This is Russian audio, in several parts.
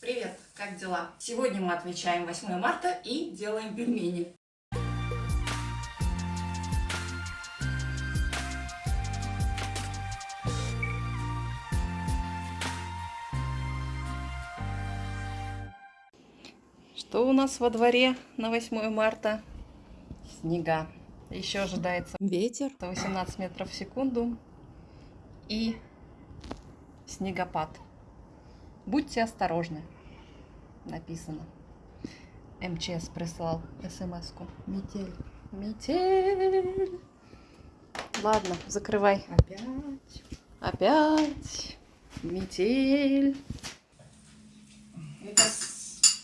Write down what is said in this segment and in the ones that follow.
Привет, как дела? Сегодня мы отмечаем 8 марта и делаем пельмени. Что у нас во дворе на 8 марта? Снега. Еще ожидается ветер 18 метров в секунду и снегопад. Будьте осторожны, написано. МЧС прислал смс-ку. Метель. Метель. Ладно, закрывай. Опять? Опять. Метель. Это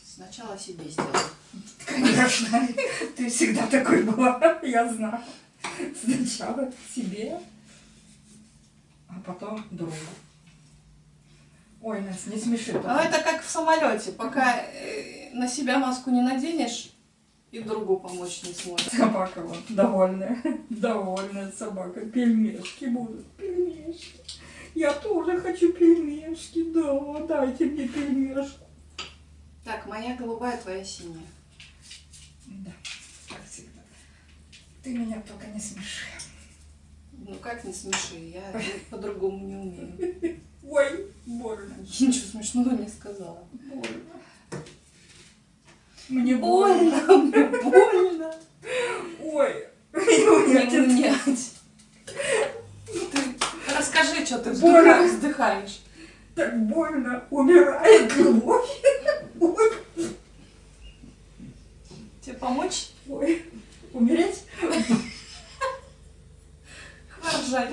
сначала себе сделай. Конечно, ты всегда такой была, я знаю. Сначала себе, а потом другу. Ой, Настя, не смеши. А только. это как в самолете. Пока э, на себя маску не наденешь, и другу помочь не сможешь. Собака вот, довольная, довольная собака. Пельмешки будут, пельмешки. Я тоже хочу пельмешки, да, дайте мне пельмешку. Так, моя голубая, твоя синяя. Да, как всегда. Ты меня только не смеши. Ну как не смеши, я по-другому не умею. Ой, больно, Я ничего смешного не сказала. больно. Мне больно. Больно, мне больно. Ой, Не унять. Ты расскажи, что ты Больно. вздыхаешь, так больно, умирает. Ой, Тебе помочь? ой, умереть? Хворжать.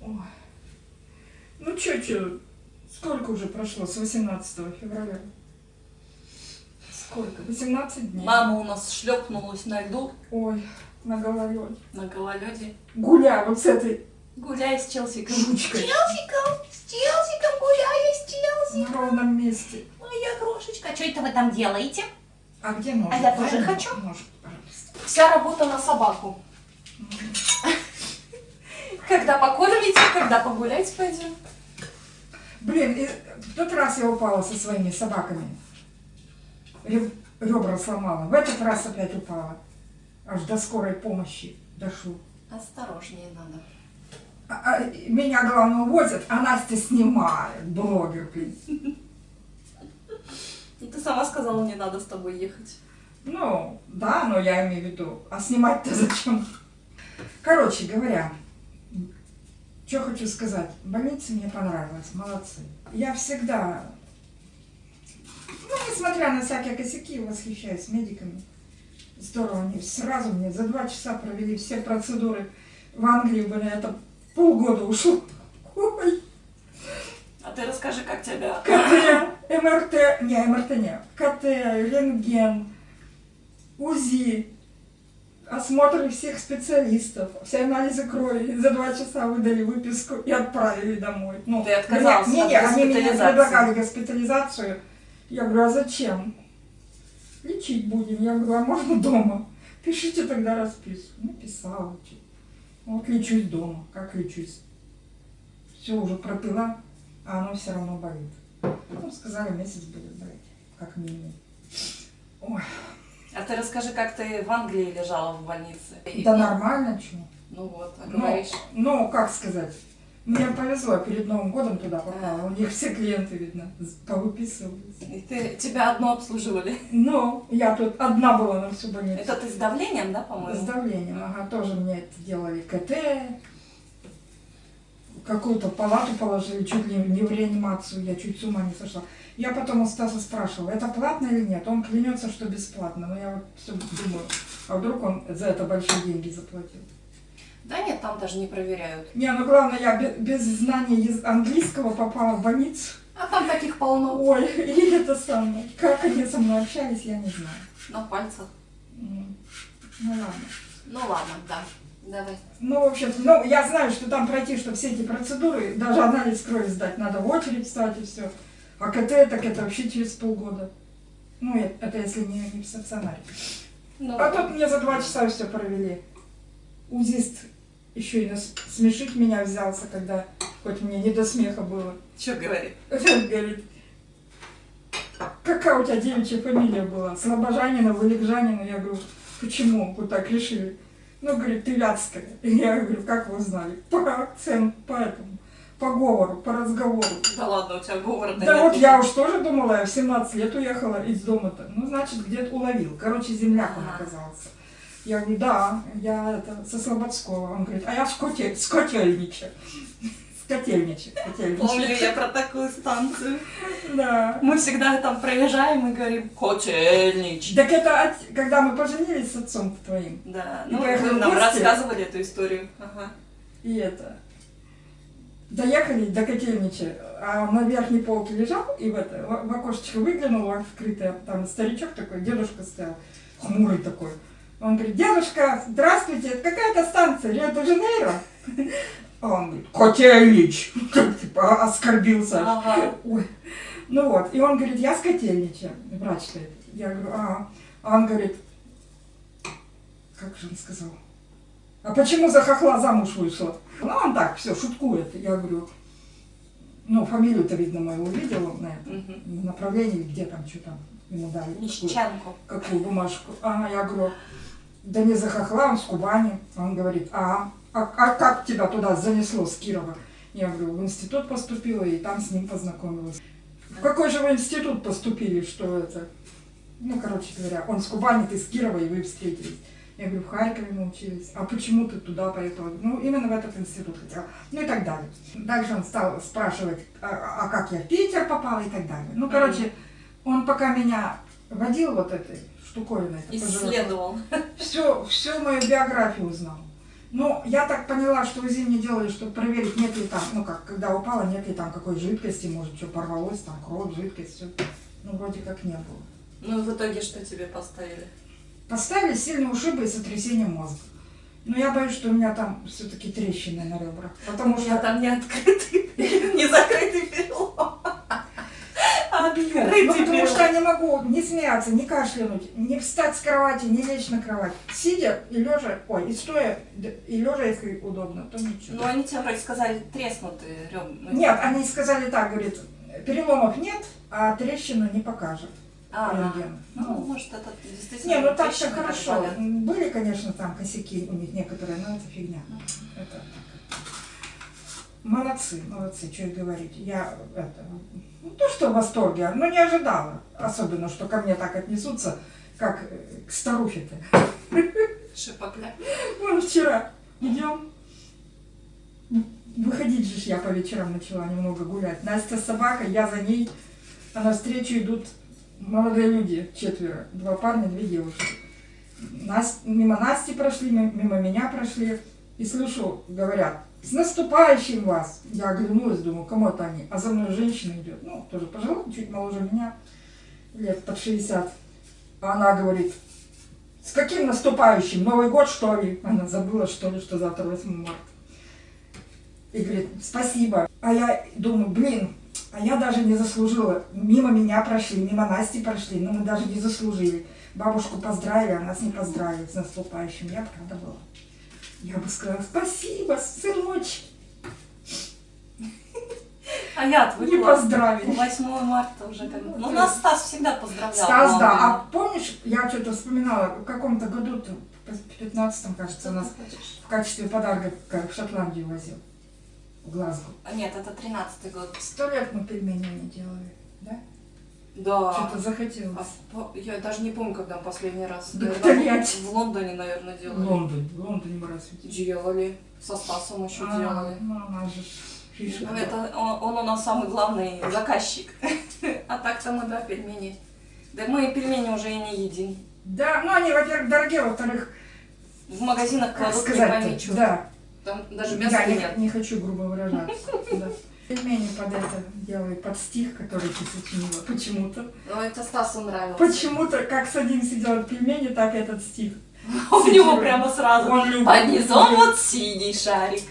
Ой. Ну чё, сколько уже прошло с 18 февраля? Сколько? 18 дней. Мама у нас шлепнулась на льду, Ой, на голове. на гололеде. Гуля вот с этой Гуляй с Челсиком. жучкой Челсиком, с Челсиком гуляю, с Челси. на ровном месте. Моя крошечка. Что это вы там делаете? А где нож? А я Дай тоже мне хочу. Нож, пожалуйста. Вся работа на собаку. Когда покормите, когда погулять пойдем. Блин, и в тот раз я упала со своими собаками. Реб- Ребра сломала. В этот раз опять упала. Аж до скорой помощи дошло. Осторожнее надо. А- а меня, главное, увозят, а Настя снимает. Блогер, блин. Ну ты сама сказала, не надо с тобой ехать. Ну, да, но я имею в виду. А снимать-то зачем? Короче говоря, что хочу сказать. Больница мне понравилась, молодцы. Я всегда, ну, несмотря на всякие косяки, восхищаюсь медиками. Здорово, они сразу мне за два часа провели все процедуры. В Англии бы на это полгода ушло. Ой, А ты расскажи, как тебя... КТ, МРТ, не, МРТ не, КТ, рентген, УЗИ, осмотры всех специалистов, все анализы крови. За два часа выдали выписку и отправили домой. Ну, Ты отказался меня- от не, они мне предлагали госпитализацию. Я говорю, а зачем? Лечить будем. Я говорю, а можно дома? Пишите тогда расписку. Написала. чё. Вот лечусь дома. Как лечусь? Все уже пропила, а оно все равно болит. Ну, сказали, месяц будет болеть, как минимум. Ой, А ты расскажи, как ты в Англии лежала в больнице. да нормально, что? Ну вот, а Ну, говоришь. ну, как сказать, мне повезло, перед Новым годом туда попала. У них все клиенты, видно, повыписывались. И ты, тебя одно обслуживали. Ну, я тут одна была на всю больницу. Это ты с давлением, да, С по-моему? давлением, ага, тоже мне это делали КТ, какую-то палату положили, чуть ли не в реанимацию, я чуть с ума не сошла. Я потом у Стаса спрашивала, это платно или нет? Он клянется, что бесплатно, но я вот все думаю, а вдруг он за это большие деньги заплатил? Да нет, там даже не проверяют. Не, ну главное, я бе- без знания английского попала в больницу. А там таких полно. Ой, и это самое. Как они со мной общались, я не знаю. На пальцах. М, Ну ладно. Ну ладно, да. Давай. Ну, в общем, ну, я знаю, что там пройти, что все эти процедуры, даже анализ крови сдать, надо в очередь встать и все. А КТ, так это вообще через полгода. Ну, это если не, не в стационаре. Ну, А тут мне за два часа все провели. Узист еще и нас- смешить меня взялся, когда хоть мне не до смеха было. что говорит? Говорит, какая у тебя девичья фамилия была? Слобожанина, Валикжанина? Я говорю, почему вы так решили? Ну, говорит, ты Вятская. И я говорю, как вы узнали? По акценту, по этому, по говору, по разговору. Да ладно, у тебя говора Да вот я уж тоже думала, я в 17 лет уехала из дома-то. Ну, значит, где-то уловил. Короче, земляк он оказался. Я говорю, да, я это, со Слободского. Он говорит, а я в Скоте, Скотельниче. Скотельниче, Помню я про такую станцию. Да. Мы всегда там проезжаем и говорим «Котельнич». Так это от- когда мы поженились с отцом твоим. Да, ну вы нам рассказывали эту историю. Ага. И это. Доехали до котельнича, а на верхней полке лежал, и в, это, в, окошечко выглянул открытое, там старичок такой, дедушка стоял, хмурый такой. Он говорит, дедушка, здравствуйте, это какая-то станция, Рио-де-Жанейро? А он говорит, Котельнич, типа оскорбился. Ага. Ой. Ну вот, и он говорит, я с котельнича, врач-то этот. Я говорю, а, а он говорит, как же он сказал, а почему за хохла замуж вышла? Ну, он так, все, шуткует. Я говорю, ну, фамилию-то, видно, мою увидел на этом Мгм. направлении, где там, что там ему дали. какую- Мещанку. какую бумажку. А я говорю, да не за хохла, он с Кубани. Он говорит, а, а, а как тебя туда занесло с Кирова? Я говорю, в институт поступила и там с ним познакомилась. В какой же вы институт поступили, что это? Ну, короче говоря, он с Кубани, ты с Кирова, и вы встретились. Я говорю, в Харькове мы учились. А почему ты туда поехала? Ну, именно в этот институт хотела. Ну и так далее. Дальше он стал спрашивать, а, а как я в Питер попала и так далее. Ну, короче, он пока меня водил вот этой штуковиной. Исследовал. Всю, всю мою биографию узнал. Ну, я так поняла, что УЗИ мне делали, чтобы проверить, нет ли там, ну как, когда упала, нет ли там какой жидкости, может, что порвалось, там кровь, жидкость, все. Ну, вроде как не было. Ну, в итоге что тебе поставили? Поставили сильные ушибы и сотрясение мозга. Но я боюсь, что у меня там все-таки трещины на ребрах. Потому У меня что... там не открытый, не закрытый перелом. А Ну, открытый потому что я не могу не смеяться, не кашлянуть, не встать с кровати, не лечь на кровать. Сидя и лежа, ой, и стоя, и лежа, если удобно, то ничего. Ну, они тебе вроде сказали треснутые ребра. Нет, они сказали так, говорит, переломов нет, а трещину не покажет. А, рентген. ну, может, это действительно Не, ну так хорошо. болят. Были, конечно, там косяки у них некоторые, но это фигня. Это так. Молодцы, молодцы, что и говорить. Я это, ну то, что в восторге, но не ожидала. Особенно, что ко мне так отнесутся, как э, к старухе-то. Шипокля. Вон вчера идем. Выходить же я по вечерам начала немного гулять. Настя с собакой, я за ней. А навстречу идут молодые люди, четверо. Два парня, две девушки. Нас, мимо Насти прошли, ми- мимо меня прошли. И слышу, говорят, с наступающим вас! Я оглянулась, думаю, кому это они? А за мной женщина идет, ну, тоже пожилая, чуть моложе меня, лет под 60. А она говорит, с каким наступающим? Новый год, что ли? Она забыла, что ли, что завтра 8 марта. И говорит, спасибо. А я думаю, блин, а я даже не заслужила. Мимо меня прошли, мимо Насти прошли, но мы даже не заслужили. Бабушку поздравили, а нас не поздравили с наступающим. Я правда была. Я бы сказала, спасибо, сыночек. А я Не отвыкла. поздравили. 8 марта уже как Ну, Ну, то нас Стас всегда поздравлял. Стас, да. А помнишь, я что-то вспоминала, в каком-то году, в 15 кажется, Что нас в качестве подарка в Шотландию возил. В Глазго. А, Нет, это 13-й год. Сто лет мы пельмени не делали, да? Что-то А захотелось. по- я даже не помню, когда последний раз. Да Наверное, в Лондоне, наверное, В делали. Лондоне, в Лондоне мы раз. Делали. Со Стасом еще А, делали. Ну, она же. Ну, это он, он у нас самый главный заказчик. А так-то мы, да, пельмени. Да мы пельмени уже и не едим. Да, ну они, во-первых, дорогие, во-вторых, В магазинах кладут не пойми. Да, Там даже мяса не, нет. не хочу грубо выражаться. Пельмени под это делаю, под стих, который ты сочинила. Почему-то. Но это Стасу нравилось. Почему-то, как садимся делать пельмени, так этот стих. У него прямо сразу. Он любит. Под низом вот синий шарик,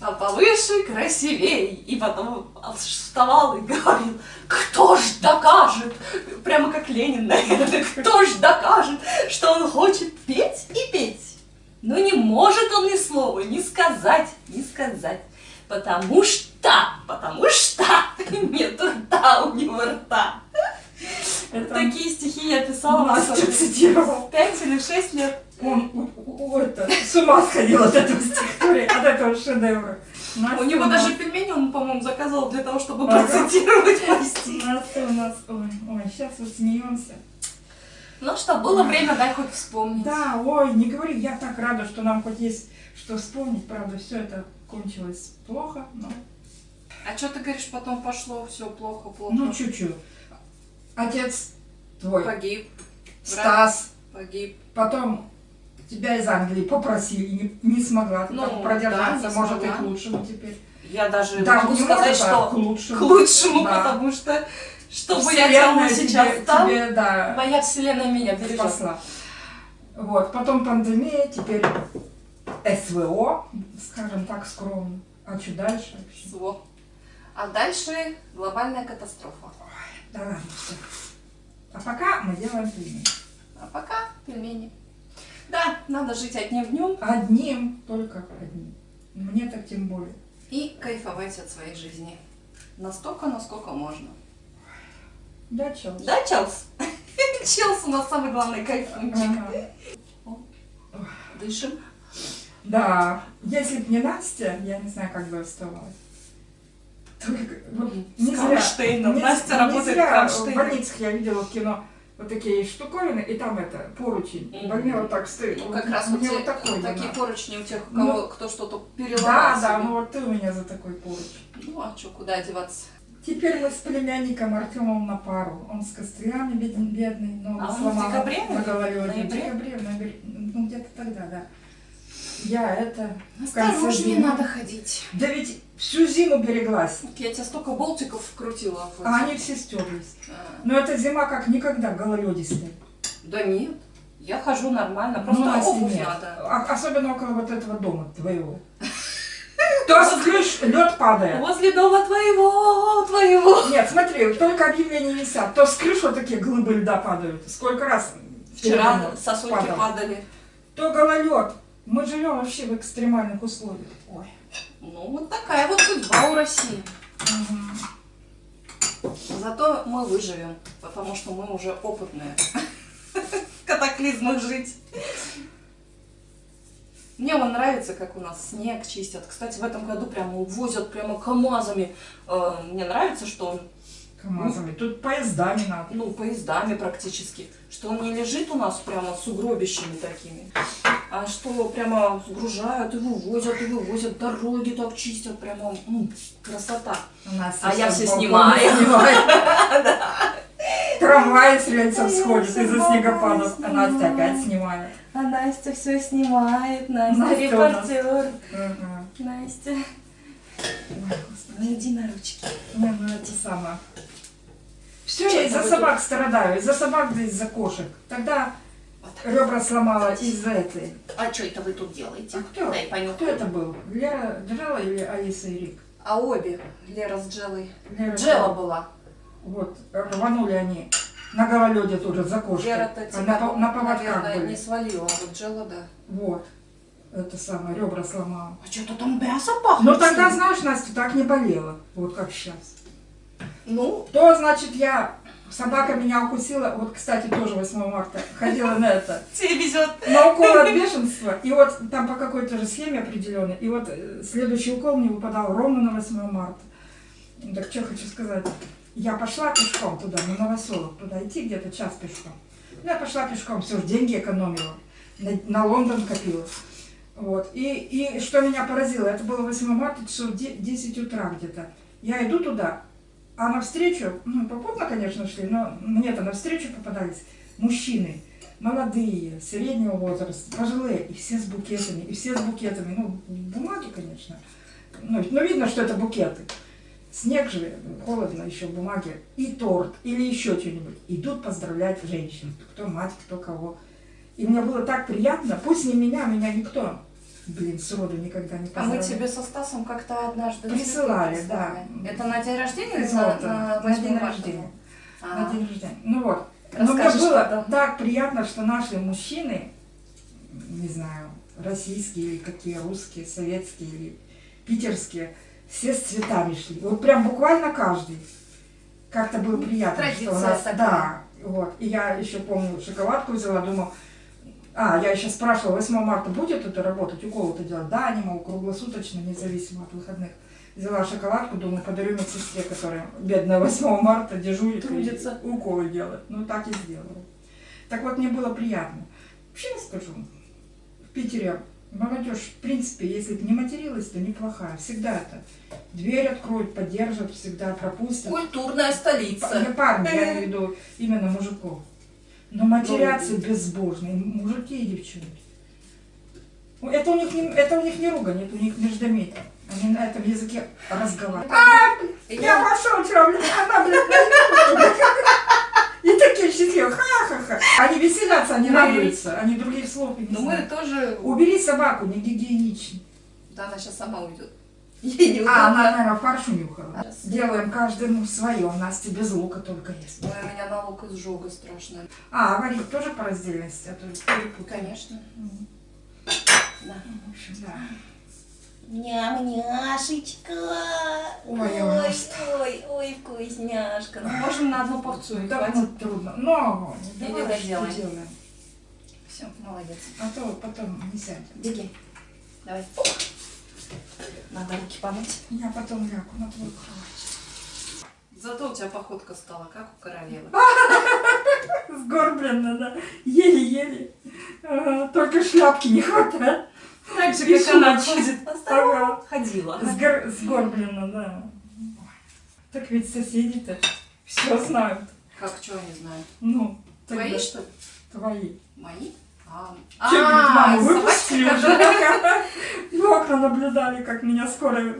а повыше красивей. И потом вставал и говорил, кто ж докажет, прямо как Ленин, наверное, кто ж докажет, что он хочет петь и петь. Но не может он ни слова ни сказать, ни сказать. Потому что, потому что нет рта у него рта. Это написала в Настю особенности. цитировал. Пять или шесть лет. Он это, с ума сходил от этого стихотворения, от этого шедевра. Настя У него нас- даже пельмени он, по-моему, заказывал для того, чтобы Ага. процитировать мой стих. Настя у нас, ой, ой, сейчас вот смеемся. Ну что, было время, дай хоть вспомнить. Да, ой, не говори, я так рада, что нам хоть есть что вспомнить. Правда, все это кончилось плохо, но А что ты говоришь, потом пошло все плохо, плохо? ну чуть-чуть. Отец твой, Погиб, Стас, погиб. потом тебя из Англии попросили, не, не смогла Ну, там продержаться, да, может и смогла. к лучшему теперь. Я даже Да, могу сказать, а что к лучшему. к лучшему, Да. потому что чтобы я делала сейчас тебе, там, тебе, да, моя вселенная меня бережет. спасла. Вот, потом пандемия, теперь СВО, скажем так, скромно. А что дальше вообще? Зло. А дальше глобальная катастрофа. Да ладно, все. А пока мы делаем пельмени. А пока пельмени. Да, надо жить одним днем. Одним, только одним. Мне так тем более. И кайфовать от своей жизни. Настолько, насколько можно. Да, чё? Да, Челс? Челс у нас самый главный кайфунчик. Ага. Дышим. Да, если б не Настя, я не знаю, как бы оставалась. Только, вот, С не зря, кронштейном. не- Настя не работает зря в кронштейном. больницах я видела в кино вот такие штуковины, и там это, поручень. Мгм. Больной вот так стоит. Ну, Вот как раз мне вот вот такой такие надо. поручни у тех, у Ну, кого кто что-то переломал Да, да, себе. ну вот ты у меня за такой поручень. Ну а что, куда одеваться? Теперь мы с племянником Артемом на пару. Он с костылями бедный, бедный но А он в сломал декабре? на голове. В Ноябре? декабре, в ноябре, ну где-то тогда, да. Я это... Осторожнее надо ходить. Да ведь всю зиму береглась, Я тебе столько болтиков вкрутила. а они все стерлись. А, Но эта зима как никогда гололедистая. Да нет. Я хожу нормально, просто Ну, обувь нет. надо. А- особенно около вот этого дома твоего. То сплюшь, лед падает. Возле дома твоего, твоего. Нет, смотри, только объявления висят. То с крыш вот такие глыбы льда падают. Сколько раз Вчера сосульки падал. падали. То гололед. Мы живем вообще в экстремальных условиях. Ой. Ну, вот такая вот судьба у России. Зато мы выживем, потому что мы уже опытные. В катаклизмах жить. Мне он нравится, как у нас снег чистят. Кстати, в этом году прямо увозят прямо КАМАЗами. Э, Мне нравится, что он, КамАЗами. Тут поездами надо. ну, поездами практически, что он не лежит у нас прямо с угробищами такими, а что прямо сгружают и вывозят, и вывозят, дороги так чистят, прямо, ну, красота. У нас А я балкон снимаю. Трамвай с рельсов сходит из-за снегопадов. А Настя опять снимает. А Настя все снимает. Настя, репортер. Настя, ну иди на ручки. Не, ну это самое. Все, я из-за собак страдаю, из-за собак да из-за кошек. Тогда ребра сломала из-за этой. А что это вы тут делаете? А кто? Дай понюхаю. Кто это был? Лера Джела или Алиса и Рик? А обе, Лера с Джелой. Лера Джела была. Вот, рванули они на гололеде тоже за кошкой. Лера-то А тебя, на, на поводках наверное, были. не свалила, а вот Джела, да. Вот. Это самое, ребра сломала. А что-то там мясо пахнет. Но тогда, знаешь, Настя, так не болела, вот как сейчас. Ну, То, значит, я... Собака меня укусила, вот, кстати, тоже 8 марта, ходила на это, Тебе везет. на укол от бешенства, и вот там по какой-то же схеме определенной, и вот э, следующий укол мне выпадал ровно на 8 марта. Так что хочу сказать, я пошла пешком туда, на Новоселов, туда идти где-то час пешком. Ну, я пошла пешком, все, деньги экономила, на, на Лондон копила. Вот. И, и что меня поразило, это было 8 марта, часов де- 10 утра где-то. Я иду туда, а навстречу, ну, попутно, конечно, шли, но мне-то навстречу попадались мужчины, молодые, среднего возраста, пожилые, и все с букетами, и все с букетами, ну, бумаги, конечно. Ну, но видно, что это букеты. Снег же, холодно еще, бумаги, и торт, или еще что-нибудь. Идут поздравлять женщин, кто мать, кто кого. И мне было так приятно, пусть не меня, меня никто, блин, сроду никогда не а мы тебе со Стасом как-то однажды Присылали, да. Это на день рождения или на, на На 8 день рождения. А, На день рождения. Ну вот. Но мне Расскажешь было потом. так приятно, что наши мужчины, не знаю, российские или какие, русские, советские или питерские, все с цветами шли. Вот прям буквально каждый. Как-то было приятно, что у Традиция нас, такая. да, Вот. И я еще помню, шоколадку взяла, думаю, а, я еще спрашивала, 8 марта будет это работать, укол это делать? Да, они, мол, круглосуточно, независимо от выходных. Взяла шоколадку, думаю, подарю медсестре, которая бедная 8 марта дежурит Трудится. и уколы делает. Ну, так и сделала. Так вот, мне было приятно. Вообще я скажу, в Питере молодежь, в принципе, если бы не материлась, то неплохая. Всегда это. Дверь откроют, поддержат, всегда пропустят. Культурная столица. Не парни, я имею в виду именно мужиков. Но матерятся безбожно, и мужики и девчонки. Ну, Это у них не, это у них не ругань, это у них междометие. Они на этом языке разговаривают. А, я пошел, что, блин, она, блин, И такие счастливые, ха-ха-ха. Они веселятся, они радуются, они других слов и не Ну мы тоже... Убери собаку, не гигиенично. Да, она сейчас сама уйдет. Ей не А, она, наверное, фарш унюхала. Делаем каждому свое. Настя без лука только есть. Ой, у меня налог изжога страшная. А, варить тоже по раздельности, а то. Конечно. Да. В общем, да. Ням-няшечка. Ой, я ой, ой, ой, вкусняшка. Ну, можем на одну порцию, Да, хватит. ну, трудно. Но, Или давай, доделаем. Все, молодец. А то потом не сядем. Беги. Давай. Надо руки помыть. Я потом лягу на твою кровать. Зато у тебя походка стала, как у королевы. Сгорбленно, да. Еле-еле. Только шляпки не хватает. Так же, как она ходит. Ходила. Сгор- Сгорбленно, да. Так ведь соседи-то все знают. Как, что они знают? Ну, Твои, что ли? Твои. Мои? А, Че, говорит, маму собачка, выпустили уже? В окна наблюдали, как меня скоро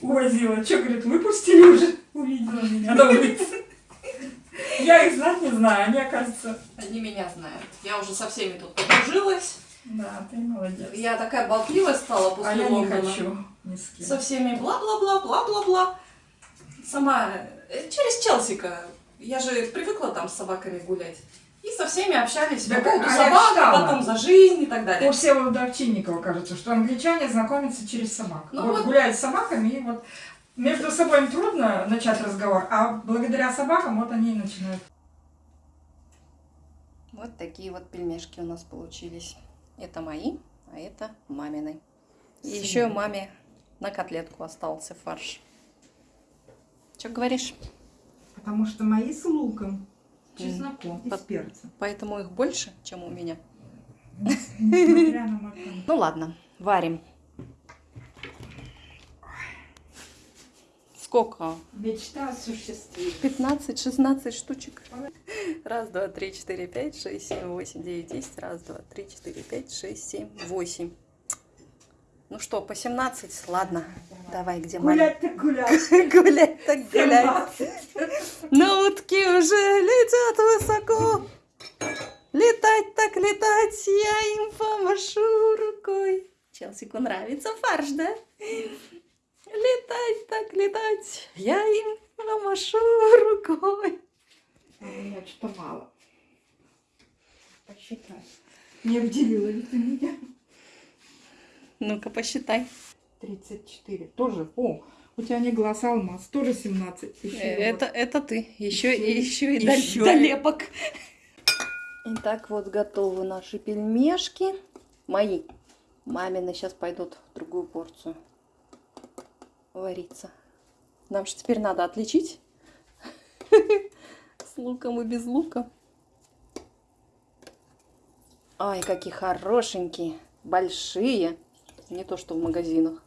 увозила. Че, говорит, выпустили уже? Увидела меня на улице. Я их знать не знаю, они, оказывается... Они меня знают. Я уже со всеми тут подружилась. Да, ты молодец. Я такая болтливая стала после А я не хочу ни с кем. Со всеми бла-бла-бла, бла-бла-бла. Сама э, через Челсика. Я же привыкла там с собаками гулять. И со всеми общались Да по поводу а собак, читала. потом за жизнь и так У далее. Всеволода Овчинникова кажется, что англичане знакомятся через собак. Ну вот, вот. гуляют с собаками, и вот между собой им трудно начать разговор, а благодаря собакам вот они и начинают. Вот такие вот пельмешки у нас получились. Это мои, а это мамины. И Сын. еще маме на котлетку остался фарш. Что говоришь? Потому что мои с луком, чесноком и с перцем. Поэтому их больше, чем у меня. Ну ладно, варим. Сколько? Мечта осуществилась. 15-16 штучек. Раз, два, три, четыре, пять, шесть, семь, восемь, девять, десять. Раз, два, три, четыре, пять, шесть, семь, восемь. Ну что, по 17? Ладно. Давай, где Гулять так гулять. Гулять так гулять. 17. Но утки уже летят высоко. Летать так летать, я им помашу рукой. Челсику нравится фарш, да? Летать так летать, я им помашу рукой. А у меня что-то мало. Посчитай. Не обделила ли ты меня? Ну-ка, посчитай. 34. Тоже. О, у тебя не глаз алмаз. Тоже 17. Еще Э, Это, это ты. Еще, Еще еще и еще долепок. Итак, вот готовы наши пельмешки. Мои. Мамины сейчас пойдут в другую порцию вариться. Нам же теперь надо отличить с луком и без лука. Ай, какие хорошенькие, большие. Не то, что в магазинах.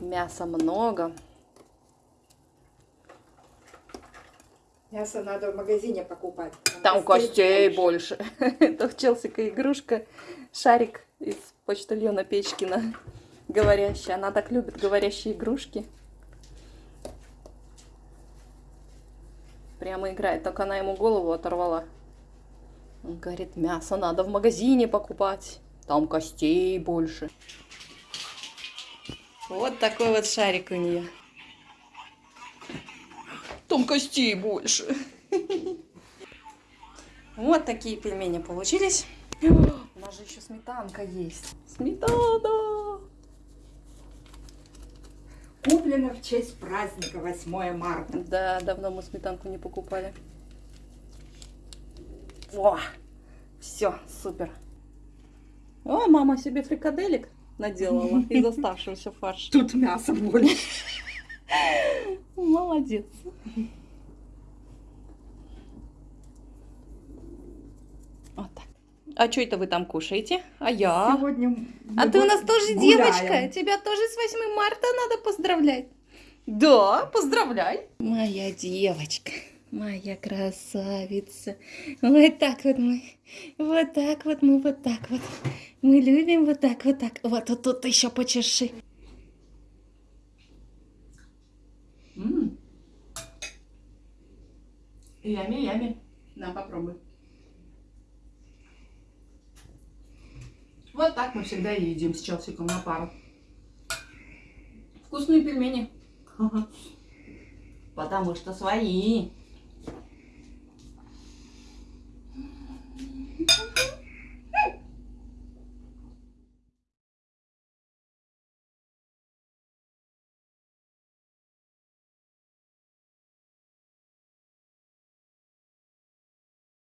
Мяса много. Мясо надо в магазине покупать. Там костей больше. Это в Челсика игрушка. Шарик из почтальона Печкина. Говорящая. Она так любит говорящие игрушки. Прямо играет. Только она ему голову оторвала. Он говорит, мясо надо в магазине покупать. Там костей больше. Вот такой вот шарик у нее. Там костей больше. Вот такие пельмени получились. У нас же еще сметанка есть. Сметана! Куплено в честь праздника 8 марта. Да, давно мы сметанку не покупали. О, все, супер. О, мама себе фрикаделек наделала из оставшегося фарша. Тут мясо больше. Молодец. Вот так. А что это вы там кушаете? А я? Сегодня А ты у нас тоже гуляем. девочка. Тебя тоже с 8 марта надо поздравлять. Да, поздравляй. Моя девочка. Моя красавица. Вот так вот мы. Вот так вот мы, вот так вот. Мы любим вот так, вот так. Вот, вот тут еще почеши. Ями, ями. На, попробуй. Вот так мы всегда едим с Челсиком на пару. Вкусные пельмени. Потому что свои.